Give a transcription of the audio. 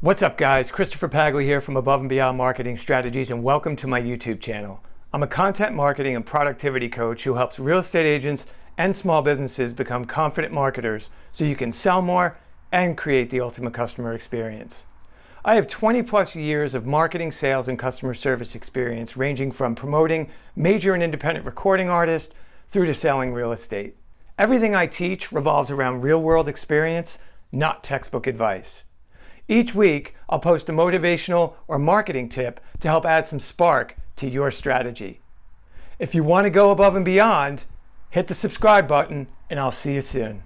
What's up guys? Christopher Paglia here from Above and Beyond Marketing Strategies and welcome to my YouTube channel. I'm a content marketing and productivity coach who helps real estate agents and small businesses become confident marketers so you can sell more and create the ultimate customer experience. I have 20 plus years of marketing, sales, and customer service experience ranging from promoting major and independent recording artists through to selling real estate. Everything I teach revolves around real world experience, not textbook advice. Each week, I'll post a motivational or marketing tip to help add some spark to your strategy. If you want to go above and beyond, hit the subscribe button and I'll see you soon.